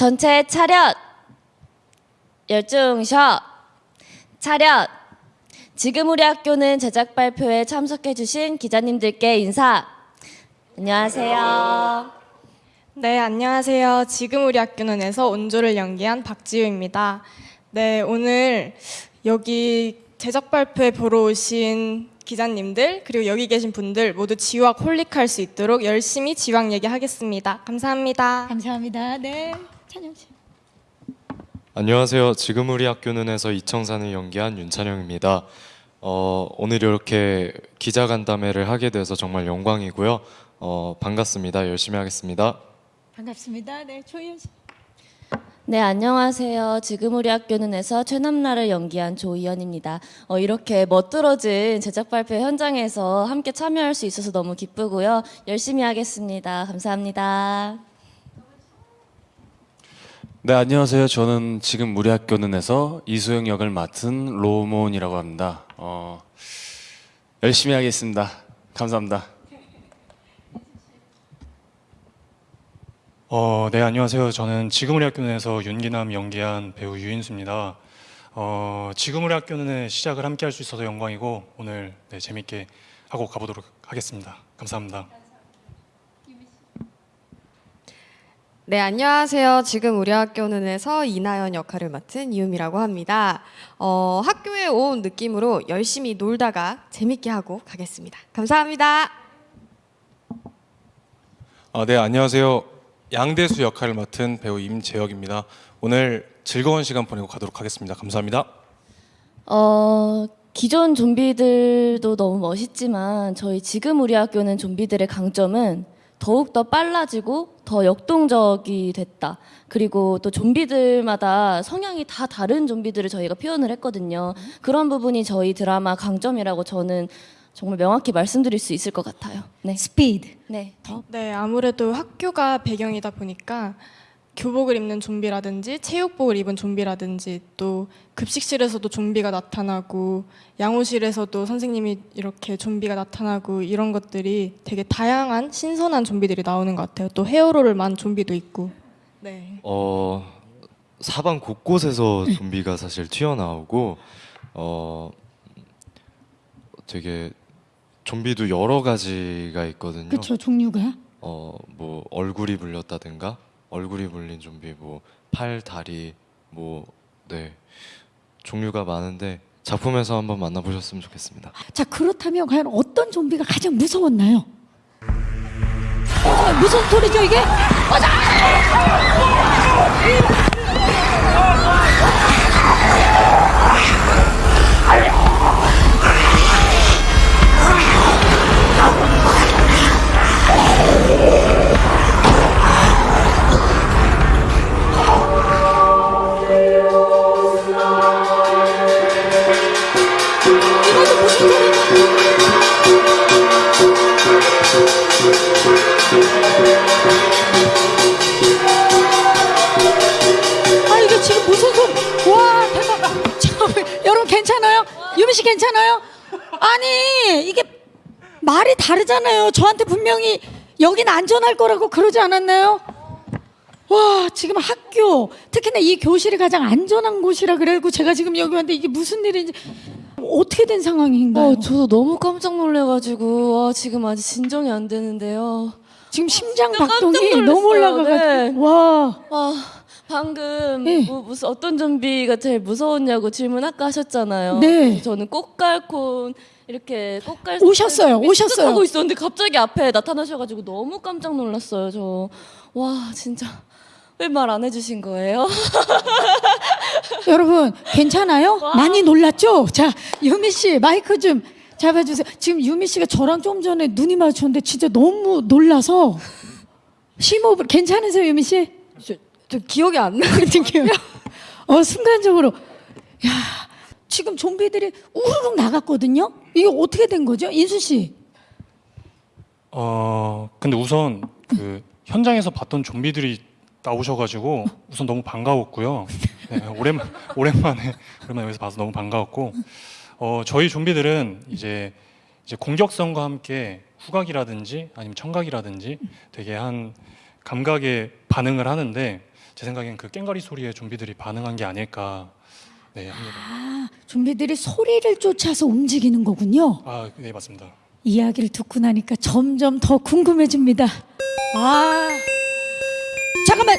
전체 차렷! 열중셔! 차렷! 지금 우리 학교는 제작 발표에 참석해 주신 기자님들께 인사! 안녕하세요. 네, 안녕하세요. 지금 우리 학교는에서 온조를 연기한 박지우입니다. 네, 오늘 여기 제작 발표회 보러 오신 기자님들 그리고 여기 계신 분들 모두 지우학 홀릭할 수 있도록 열심히 지우학 얘기하겠습니다. 감사합니다. 감사합니다. 네, 찬영 씨. 안녕하세요. 지금 우리 학교는에서 이청산을 연기한 윤찬영입니다. 어, 오늘 이렇게 기자 간담회를 하게 돼서 정말 영광이고요. 어, 반갑습니다. 열심히 하겠습니다. 반갑습니다. 네, 조희연 씨. 네, 안녕하세요. 지금 우리 학교는에서 최남라를 연기한 조이연입니다. 어, 이렇게 멋들어진 제작 발표 현장에서 함께 참여할 수 있어서 너무 기쁘고요. 열심히 하겠습니다. 감사합니다. 네 안녕하세요. 저는 지금 우리 학교는에서 이수영 역을 맡은 로몬이라고 합니다. 어, 열심히 하겠습니다. 감사합니다. 어, 네, 안녕하세요. 저는 지금 우리 학교는에서 윤기남 연기한 배우 유인수입니다. 어, 지금 우리 학교는 시작을 함께 할 수 있어서 영광이고 오늘 네, 재밌게 하고 가보도록 하겠습니다. 감사합니다. 네, 안녕하세요. 지금 우리 학교는에서 이나연 역할을 맡은 이음이라고 합니다. 어, 학교에 온 느낌으로 열심히 놀다가 재밌게 하고 가겠습니다. 감사합니다. 아, 네, 안녕하세요. 양대수 역할을 맡은 배우 임재혁입니다. 오늘 즐거운 시간 보내고 가도록 하겠습니다. 감사합니다. 어, 기존 좀비들도 너무 멋있지만 저희 지금 우리 학교는 좀비들의 강점은 더욱 더 빨라지고 더 역동적이 됐다. 그리고 또 좀비들마다 성향이 다 다른 좀비들을 저희가 표현을 했거든요. 그런 부분이 저희 드라마 강점이라고 저는 정말 명확히 말씀드릴 수 있을 것 같아요. 네. 스피드. 네. 네, 아무래도 학교가 배경이다 보니까 교복을 입는 좀비라든지 체육복을 입은 좀비라든지 또 급식실에서도 좀비가 나타나고 양호실에서도 선생님이 이렇게 좀비가 나타나고 이런 것들이 되게 다양한 신선한 좀비들이 나오는 것 같아요. 또 헤어로를 만 좀비도 있고. 네. 어, 사방 곳곳에서 좀비가 사실 튀어나오고 어, 되게 좀비도 여러 가지가 있거든요. 그렇죠. 종류가. 어, 뭐 얼굴이 불렸다든가 얼굴이 불린 좀비 뭐 팔, 다리 뭐 네. 종류가 많은데 작품에서 한번 만나보셨으면 좋겠습니다. 자, 그렇다면 과연 어떤 좀비가 가장 무서웠나요? 어, 무슨 소리죠 이게? 이것 괜찮아요? 유미 씨 괜찮아요? 아니 이게 말이 다르잖아요. 저한테 분명히 여긴 안전할 거라고 그러지 않았나요? 와 지금 학교 특히나 이 교실이 가장 안전한 곳이라 그래고 제가 지금 여기 왔는데 이게 무슨 일인지 어떻게 된 상황인가요? 어, 저도 너무 깜짝 놀래가지고 와, 지금 아직 진정이 안 되는데요. 지금 심장 박동이. 너무 올라가가지고 네. 와 아, 방금 네. 뭐, 무슨 어떤 좀비가 제일 무서웠냐고 질문 아까 하셨잖아요. 네. 저는 꽃갈콘 이렇게 꽃갈 오셨어요, 오셨어요. 하고 있었는데 갑자기 앞에 나타나셔가지고 너무 깜짝 놀랐어요. 저 와 진짜 왜 말 안 해주신 거예요? 여러분 괜찮아요? 많이 놀랐죠? 자 유미 씨 마이크 좀 잡아주세요. 지금 유미 씨가 저랑 좀 전에 눈이 마주쳤는데 진짜 너무 놀라서 심호흡을 괜찮으세요 유미 씨? 저, 저 기억이 안 나. 어떡해요? 어 순간적으로 야 지금 좀비들이 우르륵 나갔거든요. 이게 어떻게 된 거죠, 인수 씨? 어, 근데 우선 그 현장에서 봤던 좀비들이 나오셔가지고 우선 너무 반가웠고요. 네, 오랜 오랜만에 오랜만에 여기서 봐서 너무 반가웠고 어, 저희 좀비들은 이제 이제 공격성과 함께 후각이라든지 아니면 청각이라든지 되게 한 감각에 반응을 하는데 제 생각엔 그 깽가리 소리에 좀비들이 반응한 게 아닐까 네 합니다. 아, 좀비들이 소리를 쫓아서 움직이는 거군요. 아, 네 맞습니다. 이야기를 듣고 나니까 점점 더 궁금해집니다. 아, 잠깐만